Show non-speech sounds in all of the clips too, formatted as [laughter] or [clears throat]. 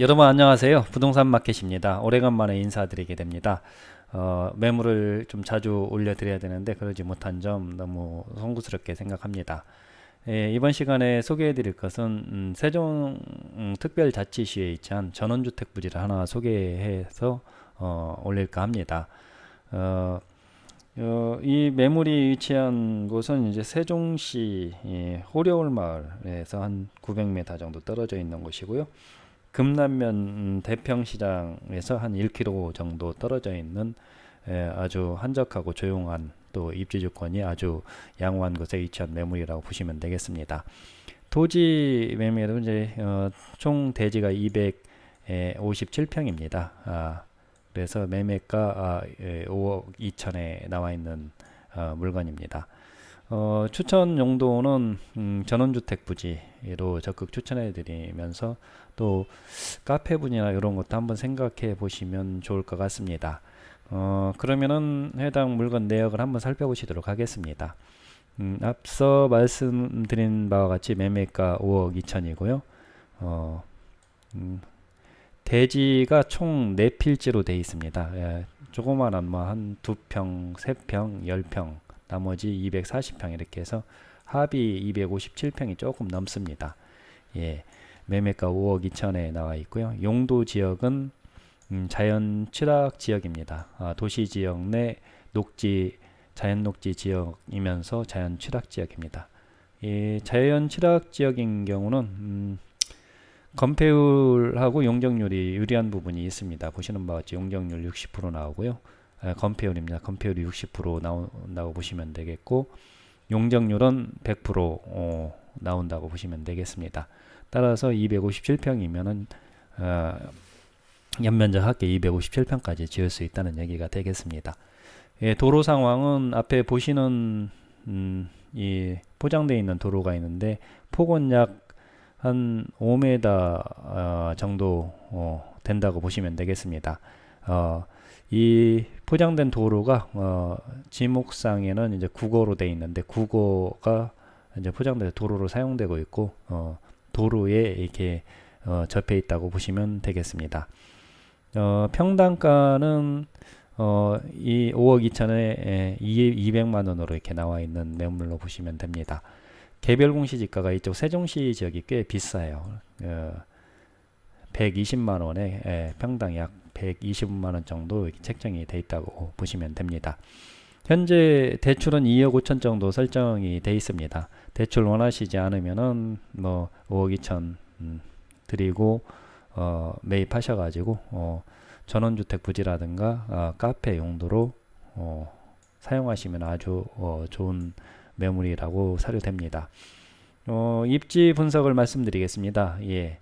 여러분 안녕하세요. 부동산 마켓입니다. 오래간만에 인사드리게 됩니다. 어, 매물을 좀 자주 올려드려야 되는데 그러지 못한 점 너무 송구스럽게 생각합니다. 예, 이번 시간에 소개해 드릴 것은 음, 세종 음, 특별자치시에 위치한 전원주택 부지를 하나 소개해서 어, 올릴까 합니다. 어, 어, 이 매물이 위치한 곳은 이제 세종시 예, 호려울 마을에서 한 900m 정도 떨어져 있는 곳이고요 금남면 음, 대평시장에서 한 1km 정도 떨어져 있는 아주 한적하고 조용한 또 입지주권이 아주 양호한 곳에 위치한 매물이라고 보시면 되겠습니다. 토지 매매도 이제 어, 총 대지가 257평입니다. 아, 그래서 매매가 아, 5억 2천에 나와 있는 어, 물건입니다. 어, 추천 용도는 음, 전원주택 부지로 적극 추천해 드리면서 또 카페 분이나 이런 것도 한번 생각해 보시면 좋을 것 같습니다. 어, 그러면은 해당 물건 내역을 한번 살펴보시도록 하겠습니다. 음, 앞서 말씀드린 바와 같이 매매가 5억 2천이고요. 어, 음, 대지가 총 4필지로 되어 있습니다. 예, 조그만한 뭐한 2평, 3평, 10평 나머지 240평 이렇게 해서 합이 257평이 조금 넘습니다. 예, 매매가 5억 2천에 나와 있고요. 용도 지역은 음, 자연 취락 지역입니다. 아, 도시 지역 내 녹지 자연 녹지 지역이면서 자연 취락 지역입니다. 이 자연 취락 지역인 경우는 음, 건폐율하고 용적률이 유리한 부분이 있습니다. 보시는 바와 같이 용적률 60% 나오고요. 아, 건폐율입니다. 건폐율이 60% 나온다고 보시면 되겠고 용적률은 100% 어, 나온다고 보시면 되겠습니다. 따라서 257평이면은 어, 연면적 합계 257평까지 지을 수 있다는 얘기가 되겠습니다. 예, 도로 상황은 앞에 보시는 음, 이 포장되어 있는 도로가 있는데 폭은 약 한 5m 어, 정도 어, 된다고 보시면 되겠습니다. 어, 이 포장된 도로가 어, 지목상에는 이제 국어로 되어 있는데 국어가 이제 포장된 도로로 사용되고 있고 어, 도로에 이렇게 어, 접해 있다고 보시면 되겠습니다. 어, 평당가는 어, 이 5억 2천에 200만 원으로 이렇게 나와 있는 매물로 보시면 됩니다. 개별 공시지가가 이쪽 세종시 지역이 꽤 비싸요. 어, 120만 원에 예, 평당 약 125만원 정도 책정이 돼 있다고 보시면 됩니다. 현재 대출은 2억 5천 정도 설정이 돼 있습니다. 대출 원하시지 않으면은 뭐 5억 2천 음, 드리고 어, 매입하셔가지고 어, 전원주택 부지라든가 어, 카페 용도로 어, 사용하시면 아주 어, 좋은 매물이라고 사료됩니다. 어, 입지 분석을 말씀드리겠습니다. 예.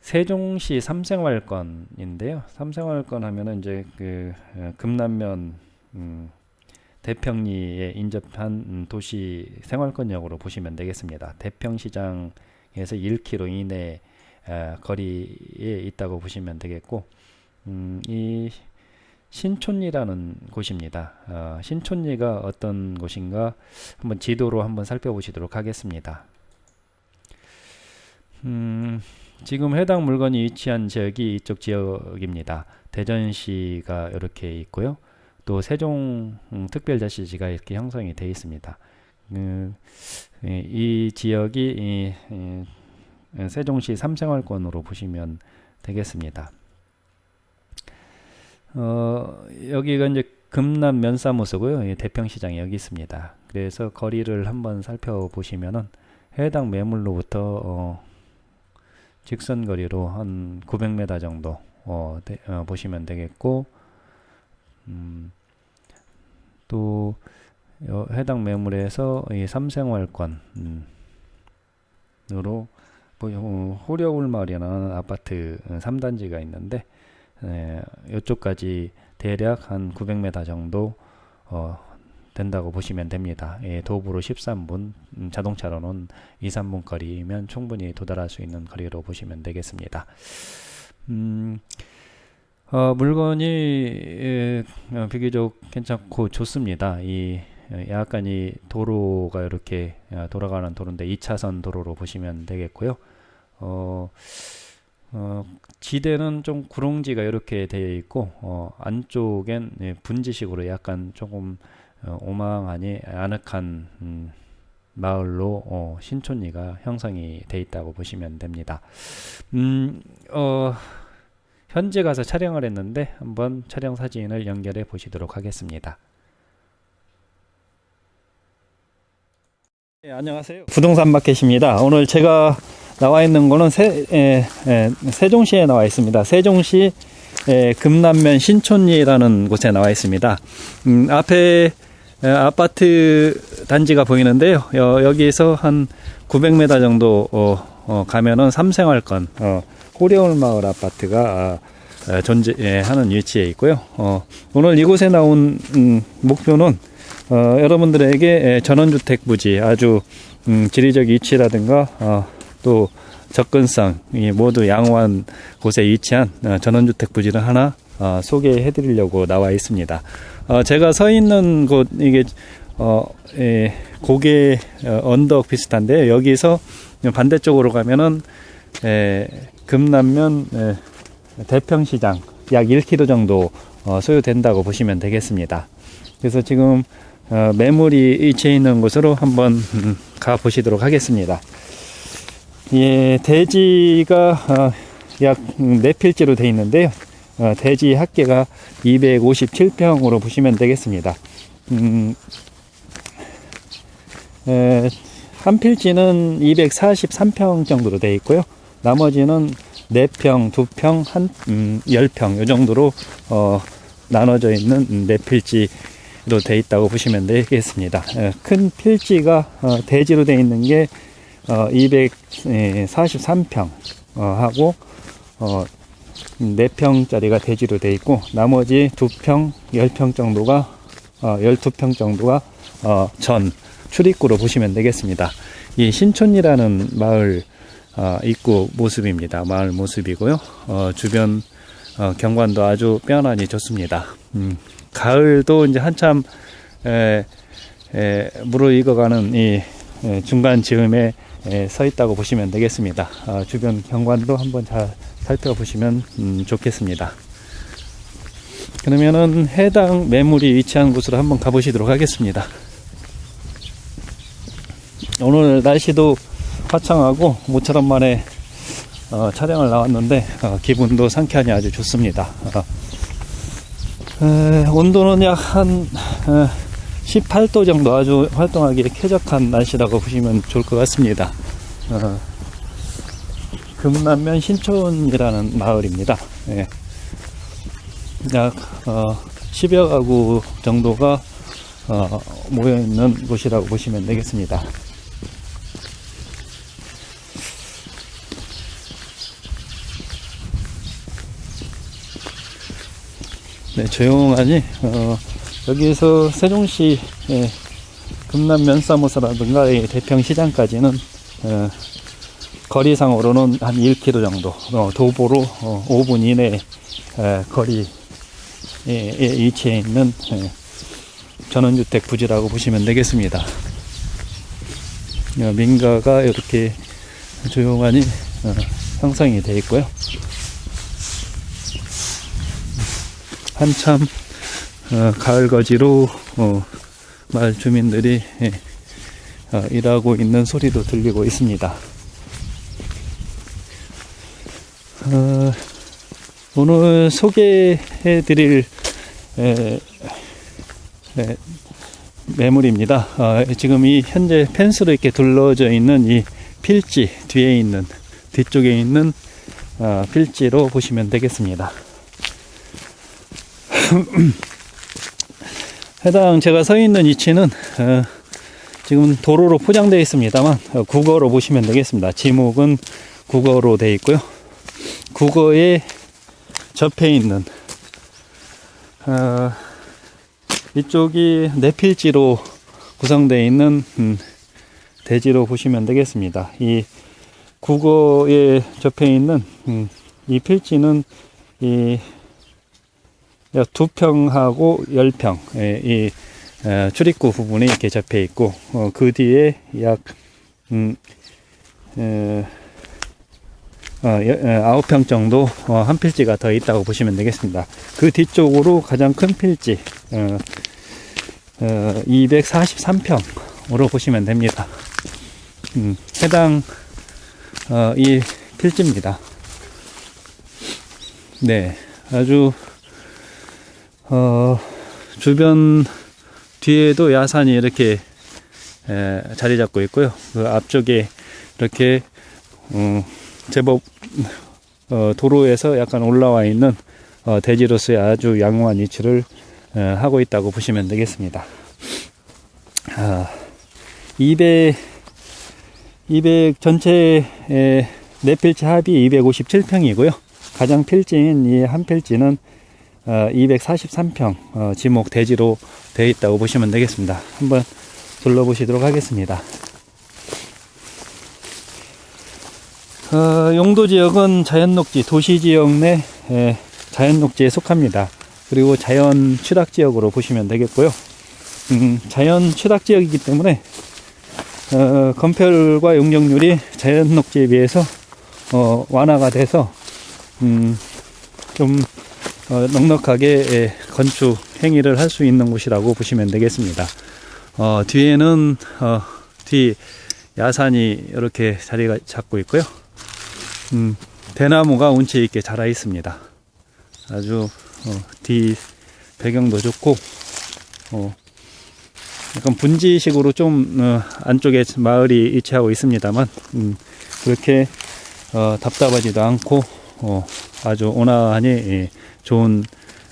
세종시 삼생활권인데요. 삼생활권 하면은 이제 그 어, 금남면 음, 대평리에 인접한 음, 도시 생활권역으로 보시면 되겠습니다. 대평시장에서 1km 이내 어, 거리에 있다고 보시면 되겠고 음, 이 신촌리라는 곳입니다. 어, 신촌리가 어떤 곳인가 한번 지도로 한번 살펴보시도록 하겠습니다. 음, 지금 해당 물건이 위치한 지역이 이쪽 지역입니다. 대전시가 이렇게 있고요. 또 세종 음, 이렇게 형성이 되어 있습니다. 음, 이 지역이 이, 이, 세종시 삼생활권으로 보시면 되겠습니다. 어, 여기가 이제 금남 면사무소고요. 대평시장이 여기 있습니다. 그래서 거리를 한번 살펴보시면은 해당 매물로부터 어, 직선 거리로 한 900m 정도 어, 되, 어, 보시면 되겠고 음, 또 해당 매물에서 이 삼생활권 음, 으로 뭐, 호려울마을이라는 아파트 3단지가 있는데 에, 이쪽까지 대략 한 900m 정도 어, 된다고 보시면 됩니다. 예, 도보로 13분, 음, 자동차로는 2, 3분 거리면 충분히 도달할 수 있는 거리로 보시면 되겠습니다. 음, 어, 물건이 예, 어, 비교적 괜찮고 좋습니다. 이 약간 이 도로가 이렇게 어, 돌아가는 도로인데 2차선 도로로 보시면 되겠고요. 어, 어, 지대는 좀 구릉지가 이렇게 되어 있고 어, 안쪽엔 예, 분지식으로 약간 조금 어, 오망하니 아늑한 음, 마을로 어, 신촌리가 형성이 돼 있다고 보시면 됩니다. 음, 어, 현재 가서 촬영을 했는데 한번 촬영 사진을 연결해 보시도록 하겠습니다. 네, 안녕하세요. 부동산 마켓입니다. 오늘 제가 나와 있는 거는 세, 에, 에, 세종시에 나와 있습니다. 세종시 에, 금남면 신촌리라는 곳에 나와 있습니다. 음, 앞에 에, 아파트 단지가 보이는데요. 여, 기서한 900m 정도 어, 어, 가면은 삼생활권 어, 호려울 마을 아파트가 어, 존재하는 위치에 있고요. 어, 오늘 이곳에 나온 음, 목표는 어, 여러분들에게 전원주택 부지 아주 음, 지리적 위치라든가 어, 또 접근성 이 모두 양호한 곳에 위치한 어, 전원주택 부지를 하나 어, 소개해 드리려고 나와 있습니다. 어, 제가 서 있는 곳 이게 어, 예, 고개 어, 언덕 비슷한데 여기서 반대쪽으로 가면은 예, 금남면 예, 대평시장 약 1km 정도 어, 소요된다고 보시면 되겠습니다. 그래서 지금 어, 매물이 위치해 있는 곳으로 한번 [laughs] 음, 가 보시도록 하겠습니다. 예, 대지가 어, 약 4필지로 되어 있는데요. 어, 대지 합계가 257평으로 보시면 되겠습니다. 음, 에, 한 필지는 243평 정도로 되어 있고요. 나머지는 4평, 2평, 한, 음, 10평, 이 정도로, 어, 나눠져 있는 4필지로 되어 있다고 보시면 되겠습니다. 에, 큰 필지가, 어, 대지로 되어 있는 게 어, 243평 어, 하고 어, 4평짜리가 대지로 되어 있고 나머지 2평, 10평 정도가 어, 12평 정도가 어, 전 출입구로 보시면 되겠습니다. 이 신촌이라는 마을 어, 입구 모습입니다. 마을 모습이고요. 어, 주변 어, 경관도 아주 빼어나니 좋습니다. 음, 가을도 이제 한참 에, 에, 무르익어가는 이 에, 중간 즈음에 예, 서 있다고 보시면 되겠습니다. 어, 주변 경관도 한번 잘 살펴보시면 음, 좋겠습니다. 그러면은 해당 매물이 위치한 곳으로 한번 가보시도록 하겠습니다. 오늘 날씨도 화창하고 모처럼 만에 어, 촬영을 나왔는데 어, 기분도 상쾌하니 아주 좋습니다. 어, 에, 온도는 약 한 18도 정도 아주 활동하기에 쾌적한 날씨라고 보시면 좋을 것 같습니다. 어, 금남면 신촌이라는 마을입니다. 예. 약 어, 10여 가구 정도가 어, 모여 있는 곳이라고 보시면 되겠습니다. 네, 조용하니 어, 여기에서 세종시 예, 금남 면 사무소라든가 대평시장까지는 어, 거리상으로는 한 1km 정도 어, 도보로 어, 5분 이내 에, 거리에 위치해 있는 에, 전원주택 부지라고 보시면 되겠습니다. 어, 민가가 이렇게 조용하니 어, 형성이 되어 있고요. 한참 어, 가을 거지로 어, 마을 주민들이 예, 어, 일하고 있는 소리도 들리고 있습니다. 어, 오늘 소개해 드릴 매물입니다. 어, 지금 이 현재 펜스로 이렇게 둘러져 있는 이 필지 뒤에 있는 뒤쪽에 있는 어, 필지로 보시면 되겠습니다. [clears throat] 해당 제가 서 있는 위치는 어, 지금 도로로 포장되어 있습니다만 어, 국어로 보시면 되겠습니다. 지목은 국어로 되어 있고요. 국어에 접해 있는 어, 이쪽이 내필지로 구성되어 있는 음, 대지로 보시면 되겠습니다. 이 국어에 접해 있는 음, 이 필지는 이 두 평하고 열 평, 예, 이 출입구 부분에 이렇게 잡혀 있고, 어, 그 뒤에 약, 음, 에, 어, 여- 어, 아홉 평 정도 어, 한 필지가 더 있다고 보시면 되겠습니다. 그 뒤쪽으로 가장 큰 필지 어, 어, 243평으로 보시면 됩니다. 음, 해당 어, 이 필지입니다. 네, 아주 어, 주변 뒤에도 야산이 이렇게 에, 자리 잡고 있고요. 그 앞쪽에 이렇게 음, 제법 어, 도로에서 약간 올라와 있는 어, 대지로서의 아주 양호한 위치를 어, 하고 있다고 보시면 되겠습니다. 아, 200, 200 전체 에, 네 필지 합이 257평이고요. 가장 필지인 이 한 필지는 어, 243평 어, 지목 대지로 되어 있다고 보시면 되겠습니다. 한번 둘러보시도록 하겠습니다. 어, 용도 지역은 자연 녹지 도시 지역 내 에, 자연 녹지에 속합니다. 그리고 자연 취락 지역으로 보시면 되겠고요. 음, 자연 취락 지역이기 때문에 어, 건폐율과 용적률이 자연 녹지에 비해서 어, 완화가 돼서 음, 좀 어, 넉넉하게 예, 건축 행위를 할 수 있는 곳이라고 보시면 되겠습니다. 어, 뒤에는 어, 뒤 야산이 이렇게 자리가 잡고 있고요. 음, 대나무가 운치 있게 자라 있습니다. 아주 어, 뒤 배경도 좋고 어, 약간 분지식으로 좀 어, 안쪽에 마을이 위치하고 있습니다만 음, 그렇게 어, 답답하지도 않고 어, 아주 온화하니 예, 좋은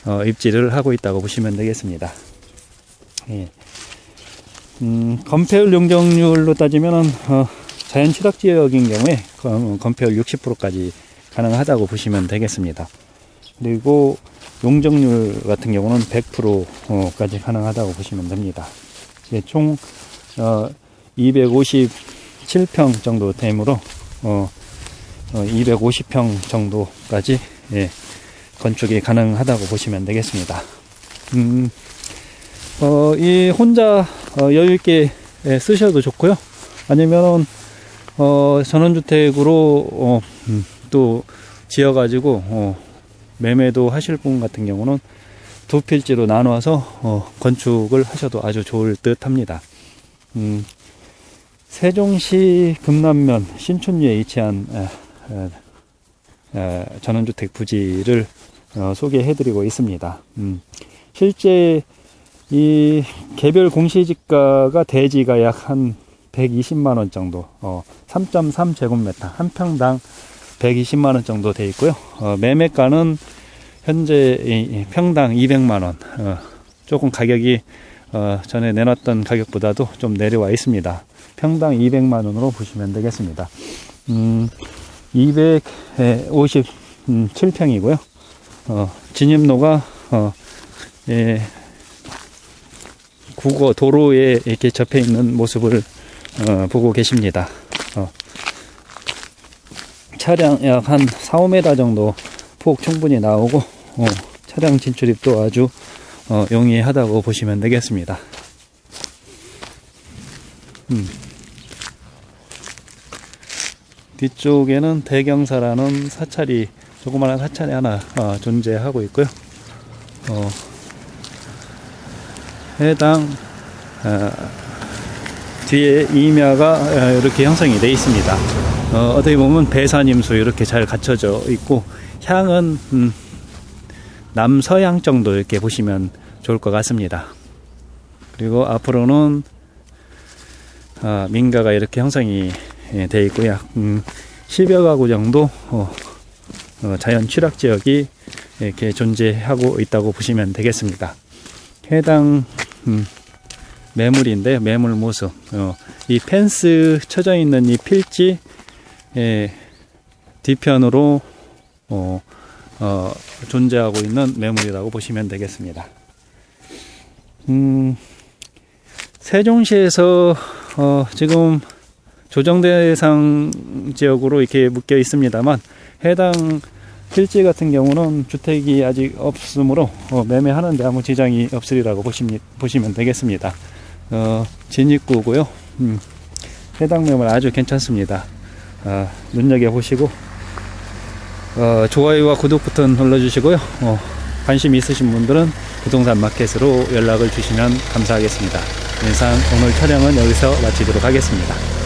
어, 입지를 하고 있다고 보시면 되겠습니다. 예. 음, 건폐율 용적률로 따지면은 어, 자연 취락 지역인 경우에 건- 건폐율 60%까지 가능하다고 보시면 되겠습니다. 그리고 용적률 같은 경우는 100%까지 가능하다고 보시면 됩니다. 예, 총 어, 257평 정도 되므로 어, 어, 250평 정도까지 예, 건축이 가능하다고 보시면 되겠습니다. 음, 어, 이 혼자 어, 여유 있게 예, 쓰셔도 좋고요. 아니면은 어, 전원주택으로 어, 음, 또 지어가지고 어, 매매도 하실 분 같은 경우는 두 필지로 나누어서 어, 건축을 하셔도 아주 좋을 듯 합니다. 음, 세종시 금남면 신촌리에 위치한 에, 에, 에, 전원주택 부지를 어, 소개해드리고 있습니다. 음, 실제 이 개별 공시지가가 대지가 약한 120만 원 정도, 어, 3.3 제곱미터 한 평당 120만 원 정도 돼 있고요. 어, 매매가는 현재 평당 200만 원, 어, 조금 가격이 어, 전에 내놨던 가격보다도 좀 내려와 있습니다. 평당 200만 원으로 보시면 되겠습니다. 음, 257평이고요. 어, 진입로가 어, 예, 국어 도로에 이렇게 접해 있는 모습을 어, 보고 계십니다. 어, 차량 약 한 4, 5m 정도 폭 충분히 나오고 어, 차량 진출입도 아주 어, 용이하다고 보시면 되겠습니다. 음. 뒤쪽에는 대경사라는 사찰이 조그마한 사찰이 하나 어, 존재하고 있고요. 어, 해당 어, 뒤에 어, 이렇게 형성이 되어 있습니다. 어, 어떻게 보면 배산임수 이렇게 잘 갖춰져 있고 향은 음, 남서향 정도 이렇게 보시면 좋을 것 같습니다. 그리고 앞으로는 아, 민가가 이렇게 형성이 예, 되어 있고요. 음, 10여 가구 정도 어, 어, 자연 취락 지역이 이렇게 존재하고 있다고 보시면 되겠습니다. 해당 음, 매물인데 매물 모습 어, 이 펜스 쳐져 있는 이 필지 예, 뒤편으로 어, 어, 존재하고 있는 매물이라고 보시면 되겠습니다. 음, 세종시에서 어, 지금 조정 대상 지역으로 이렇게 묶여 있습니다만 해당 필지 같은 경우는 주택이 아직 없으므로 어, 매매하는데 아무 지장이 없으리라고 보시면 되겠습니다. 어, 진입구고요. 음, 해당 매물 아주 괜찮습니다. 아, 눈여겨 보시고 어, 좋아요와 구독 버튼 눌러주시고요. 어, 관심 있으신 분들은 부동산 마켓으로 연락을 주시면 감사하겠습니다. 이상 오늘 촬영은 여기서 마치도록 하겠습니다.